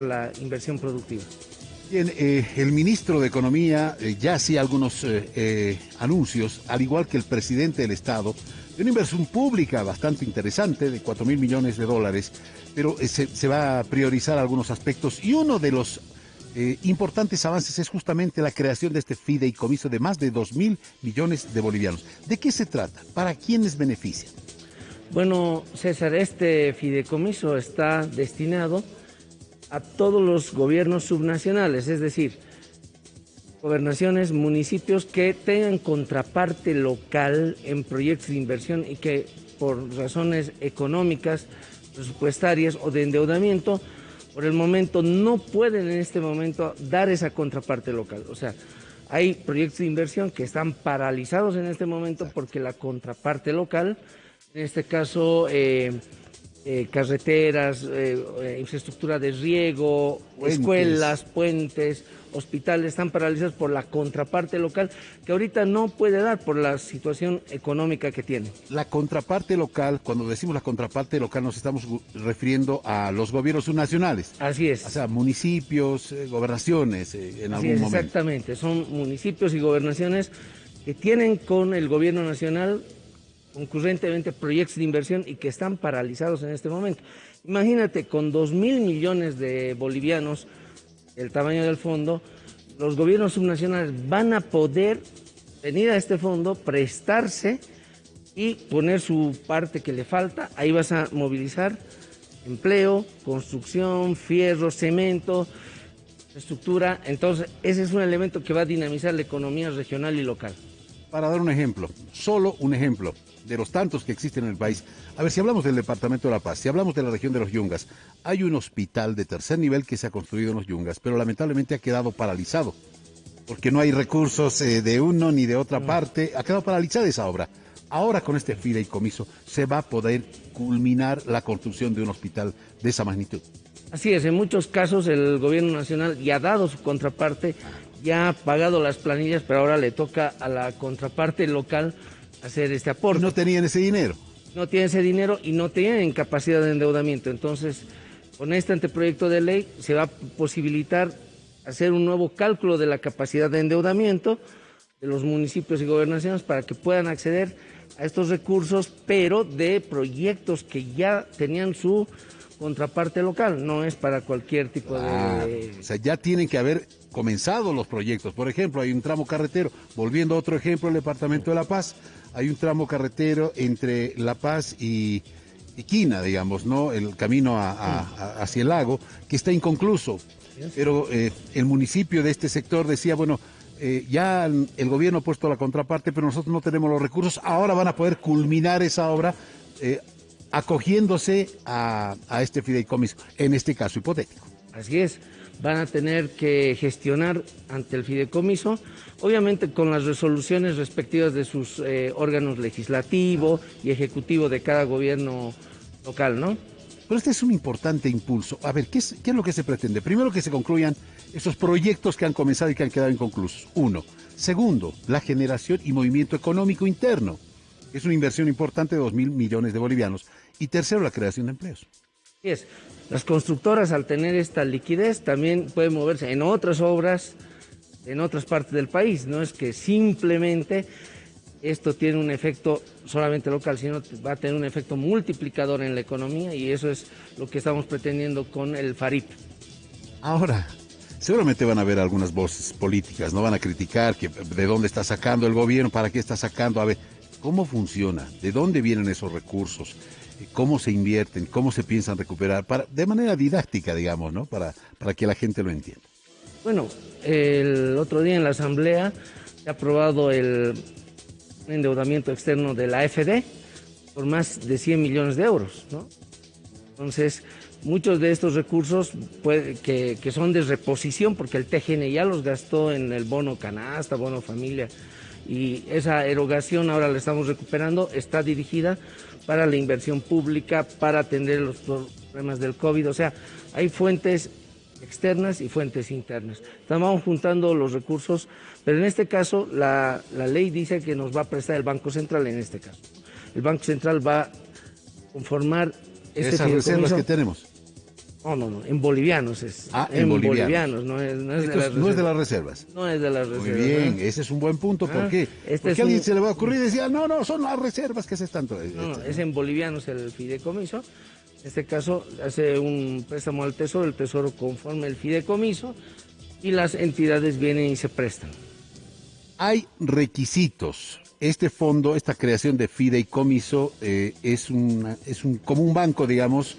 la inversión productiva. Bien, eh, el ministro de Economía eh, ya hacía algunos eh, anuncios, al igual que el presidente del Estado, de una inversión pública bastante interesante de 4 mil millones de dólares, pero se, se, va a priorizar algunos aspectos y uno de los importantes avances es justamente la creación de este fideicomiso de más de 2 mil millones de bolivianos. ¿De qué se trata? ¿Para quiénes beneficia? Bueno, César, este fideicomiso está destinado a todos los gobiernos subnacionales, es decir, gobernaciones, municipios que tengan contraparte local en proyectos de inversión y que por razones económicas, presupuestarias o de endeudamiento, por el momento no pueden en este momento dar esa contraparte local. O sea, hay proyectos de inversión que están paralizados en este momento porque la contraparte local, en este caso... Eh, eh, carreteras, eh, eh, infraestructura de riego, escuelas, puentes, hospitales, están paralizados por la contraparte local que ahorita no puede dar por la situación económica que tiene. La contraparte local, cuando decimos la contraparte local nos estamos refiriendo a los gobiernos subnacionales. Así es. O sea, municipios, gobernaciones en algún es, momento. Exactamente, son municipios y gobernaciones que tienen con el gobierno nacional concurrentemente proyectos de inversión y que están paralizados en este momento. Imagínate, con 2 mil millones de bolivianos, el tamaño del fondo, los gobiernos subnacionales van a poder venir a este fondo, prestarse y poner su parte que le falta. Ahí vas a movilizar empleo, construcción, fierro, cemento, estructura. Entonces, ese es un elemento que va a dinamizar la economía regional y local. Para dar un ejemplo, solo un ejemplo, de los tantos que existen en el país. A ver, si hablamos del Departamento de La Paz, si hablamos de la región de los Yungas, hay un hospital de tercer nivel que se ha construido en los Yungas, pero lamentablemente ha quedado paralizado, porque no hay recursos eh, de uno ni de otra mm. parte, ha quedado paralizada esa obra. Ahora con este fideicomiso se va a poder culminar la construcción de un hospital de esa magnitud. Así es, en muchos casos el gobierno nacional ya ha dado su contraparte, ya ha pagado las planillas, pero ahora le toca a la contraparte local hacer este aporte. No tenían ese dinero. No tienen ese dinero y no tienen capacidad de endeudamiento. Entonces, con este anteproyecto de ley se va a posibilitar hacer un nuevo cálculo de la capacidad de endeudamiento de los municipios y gobernaciones para que puedan acceder a estos recursos, pero de proyectos que ya tenían su contraparte local, no es para cualquier tipo de... Ah, o sea, ya tienen que haber comenzado los proyectos. Por ejemplo, hay un tramo carretero, volviendo a otro ejemplo, el Departamento de La Paz, hay un tramo carretero entre La Paz y, Quina, digamos, ¿no? El camino hacia el lago, que está inconcluso. Pero eh, el municipio de este sector decía, bueno, eh, ya el gobierno ha puesto la contraparte, pero nosotros no tenemos los recursos, ahora van a poder culminar esa obra eh, acogiéndose a, a este fideicomiso, en este caso hipotético. Así es, van a tener que gestionar ante el fideicomiso obviamente con las resoluciones respectivas de sus eh, órganos legislativo y ejecutivo de cada gobierno local, ¿no? Pero este es un importante impulso. A ver, ¿qué es, ¿qué es lo que se pretende? Primero que se concluyan esos proyectos que han comenzado y que han quedado inconclusos. Uno. Segundo, la generación y movimiento económico interno. Es una inversión importante de 2 mil millones de bolivianos. Y tercero, la creación de empleos. Es. Las constructoras, al tener esta liquidez, también pueden moverse en otras obras en otras partes del país. No es que simplemente esto tiene un efecto solamente local, sino va a tener un efecto multiplicador en la economía y eso es lo que estamos pretendiendo con el FARIP. Ahora, seguramente van a haber algunas voces políticas, no van a criticar que de dónde está sacando el gobierno, para qué está sacando, a ver, ¿cómo funciona? ¿De dónde vienen esos recursos? ¿Cómo se invierten? ¿Cómo se piensan recuperar? Para, de manera didáctica, digamos, ¿no? Para, para que la gente lo entienda. Bueno, el otro día en la Asamblea se ha aprobado el endeudamiento externo de la AFD por más de 100 millones de euros. ¿no? Entonces, muchos de estos recursos que, son de reposición, porque el TGN ya los gastó en el bono canasta, bono familia, y esa erogación ahora la estamos recuperando, está dirigida para la inversión pública, para atender los problemas del COVID. O sea, hay fuentes externas y fuentes internas. Estamos juntando los recursos, pero en este caso la, ley dice que nos va a prestar el Banco Central en este caso. El Banco Central va a conformar este Esas reservas que tenemos. No, no, no, en bolivianos es. Ah, en bolivianos. no, es, no, es de las no es de las reservas. No es de las Muy reservas. bien, ¿no? ese es un buen punto. ¿Por Ah, qué? este Porque a alguien un- se le va a ocurrir y decía, no, no, son las reservas, ¿qué es esto tanto? No, no, es en bolivianos el fideicomiso. En este caso hace un préstamo al tesoro, el tesoro conforme el fideicomiso y las entidades vienen y se prestan. Hay requisitos. Este fondo, esta creación de fideicomiso eh, es, una- es un, como un banco, digamos,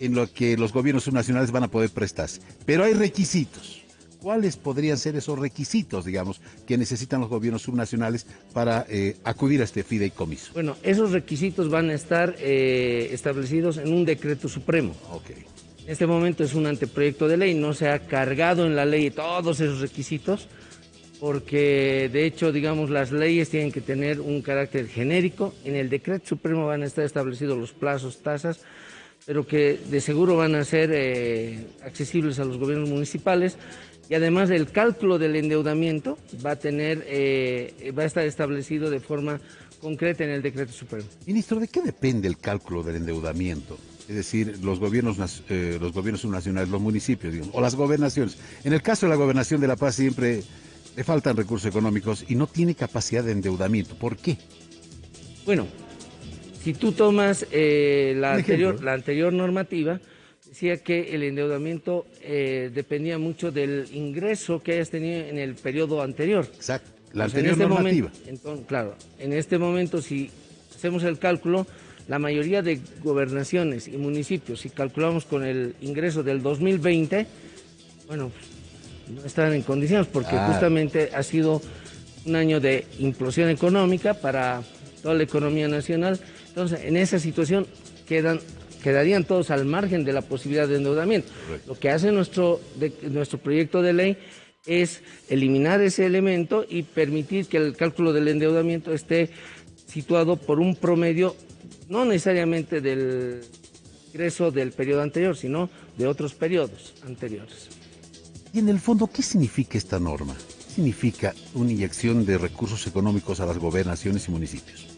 en lo que los gobiernos subnacionales van a poder prestarse. Pero hay requisitos. ¿Cuáles podrían ser esos requisitos, digamos, que necesitan los gobiernos subnacionales para eh, acudir a este fideicomiso? Bueno, esos requisitos van a estar eh, establecidos en un decreto supremo. Ok. En este momento es un anteproyecto de ley, no se ha cargado en la ley todos esos requisitos, porque de hecho, digamos, las leyes tienen que tener un carácter genérico. En el decreto supremo van a estar establecidos los plazos, tasas, pero que de seguro van a ser eh, accesibles a los gobiernos municipales. Y además el cálculo del endeudamiento va a tener, eh, va a estar establecido de forma concreta en el decreto supremo. Ministro, ¿de qué depende el cálculo del endeudamiento? Es decir, los gobiernos, eh, los gobiernos subnacionales, los municipios, digamos, o las gobernaciones. En el caso de la gobernación de La Paz siempre le faltan recursos económicos y no tiene capacidad de endeudamiento. ¿Por qué? Bueno, si tú tomas eh, la, anterior, ejemplo. la anterior normativa, decía que el endeudamiento eh, dependía mucho del ingreso que hayas tenido en el periodo anterior. Exacto. La Pues en anterior este normativa. momento- entonces, claro, en este momento si hacemos el cálculo, la mayoría de gobernaciones y municipios, si calculamos con el ingreso del 2020, bueno, pues, no están en condiciones porque Ah. justamente ha sido un año de implosión económica para toda la economía nacional. Entonces, en esa situación quedan quedarían todos al margen de la posibilidad de endeudamiento. Correcto. Lo que hace nuestro, de- nuestro proyecto de ley es eliminar ese elemento y permitir que el cálculo del endeudamiento esté situado por un promedio, no necesariamente del ingreso del periodo anterior, sino de otros periodos anteriores. Y en el fondo, ¿qué significa esta norma? ¿Qué significa una inyección de recursos económicos a las gobernaciones y municipios?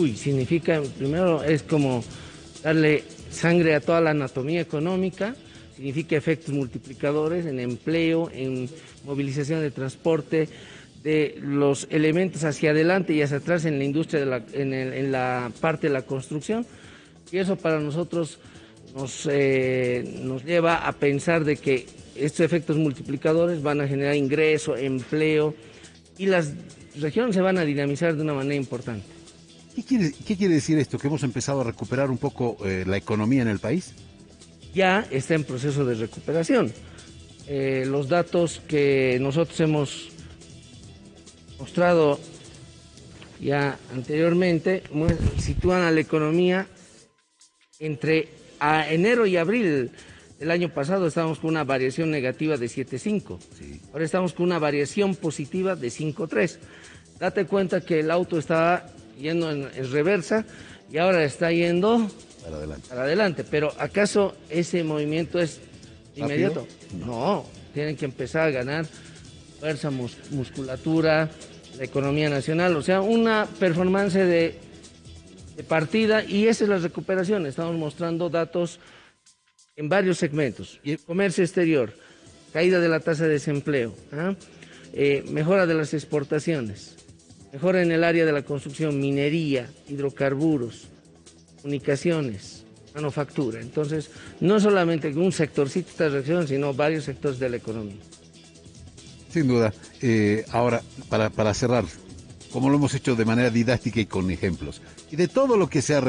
Uy, significa, primero es como darle sangre a toda la anatomía económica, significa efectos multiplicadores en empleo, en movilización de transporte, de los elementos hacia adelante y hacia atrás en la industria, en la parte de la construcción. Y eso para nosotros nos, eh, nos lleva a pensar de que estos efectos multiplicadores van a generar ingreso, empleo y las regiones se van a dinamizar de una manera importante. ¿Qué quiere, qué quiere decir esto? ¿Que hemos empezado a recuperar un poco eh, la economía en el país? ya está en proceso de recuperación. Eh, los datos que nosotros hemos mostrado ya anteriormente sitúan a la economía entre a enero y abril del año pasado estábamos con una variación negativa de 7.5. Sí. Ahora estamos con una variación positiva de 5.3. Date cuenta que el auto estaba yendo en, en reversa y ahora está yendo Para adelante. para adelante. Pero ¿acaso ese movimiento es inmediato? No, tienen que empezar a ganar fuerza, mus- musculatura, la economía nacional, o sea, una performance de, de partida y esa es la recuperación. Estamos mostrando datos en varios segmentos. Y el comercio exterior, caída de la tasa de desempleo, ¿ah? Eh, mejora de las exportaciones, mejora en el área de la construcción, minería, hidrocarburos, comunicaciones, manufactura. Entonces, no solamente un sectorcito está reaccionando, sino varios sectores de la economía. Sin duda. Eh, ahora, para, para cerrar, como lo hemos hecho de manera didáctica y con ejemplos, y de todo lo que se ha,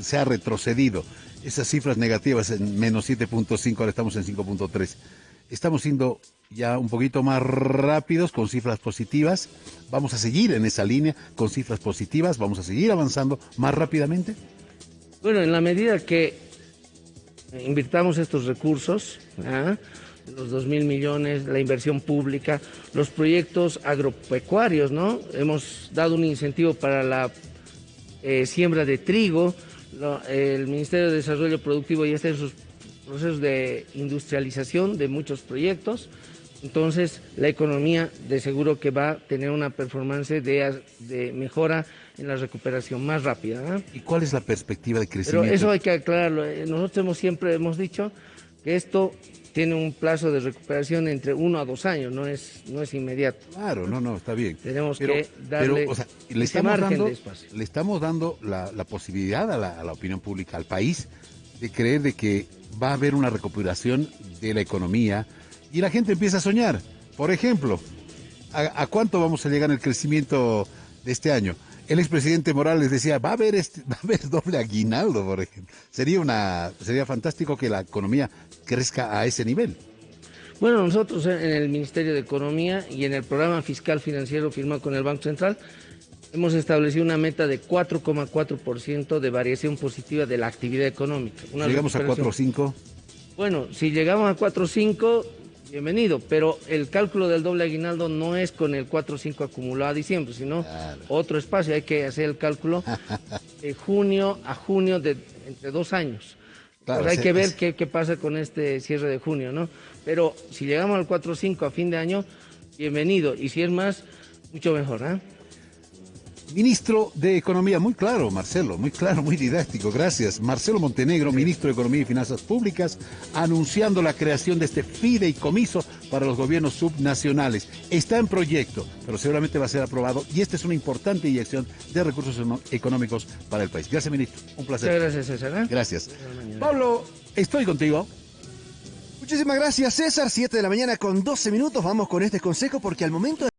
se ha retrocedido, esas cifras negativas en menos 7.5, ahora estamos en 5.3, estamos siendo ya un poquito más rápidos con cifras positivas, vamos a seguir en esa línea con cifras positivas, vamos a seguir avanzando más rápidamente. Bueno, en la medida que invirtamos estos recursos, ¿ah? los 2 mil millones, la inversión pública, los proyectos agropecuarios, ¿no? Hemos dado un incentivo para la eh, siembra de trigo, el Ministerio de Desarrollo Productivo ya está en sus procesos de industrialización de muchos proyectos, entonces la economía de seguro que va a tener una performance de, de mejora en la recuperación más rápida. ¿ah? ¿Y cuál es la perspectiva de Pero crecimiento? eso hay que aclararlo. Eh, Nosotros hemos, siempre hemos dicho que esto tiene un plazo de recuperación entre uno a dos años, no es, no es inmediato. Claro, no, no, está bien. Tenemos Pero- que darle pero, o sea, le estamos margen dando, de espacio. le estamos dando la, la posibilidad a la, a la opinión pública, al país, de creer de que va a haber una recuperación de la economía y la gente empieza a soñar. Por ejemplo, ¿a, cuánto vamos a llegar en el crecimiento de este año? El expresidente Morales decía, va a haber este, va a haber doble aguinaldo, por ejemplo. Sería una, sería fantástico que la economía crezca a ese nivel. Bueno, nosotros en el Ministerio de Economía y en el programa fiscal financiero firmado con el Banco Central hemos establecido una meta de 4,4% de variación positiva de la actividad económica. Una Llegamos a recuperación. 4 o 5. Bueno, si llegamos a 4.5, bienvenido, pero el cálculo del doble aguinaldo no es con el 4.5 acumulado a diciembre, sino Claro. otro espacio. Hay que hacer el cálculo de junio a junio de entre dos años. Claro, Pues hay que ver qué, qué pasa con este cierre de junio, ¿no? Pero si llegamos al 4.5 a fin de año, bienvenido. Y si es más, mucho mejor, ¿ah? Ministro de Economía, muy claro, Marcelo, muy claro, muy didáctico, gracias. Marcelo Montenegro, ministro de Economía y Finanzas Públicas, anunciando la creación de este fideicomiso para los gobiernos subnacionales. Está en proyecto, pero seguramente va a ser aprobado y esta es una importante inyección de recursos económicos para el país. Gracias, ministro. Un Muchas placer. gracias, César. ¿ah? Gracias. Pablo, estoy contigo. Muchísimas gracias, César. 7 de la mañana con 12 minutos. Vamos con este consejo porque al momento de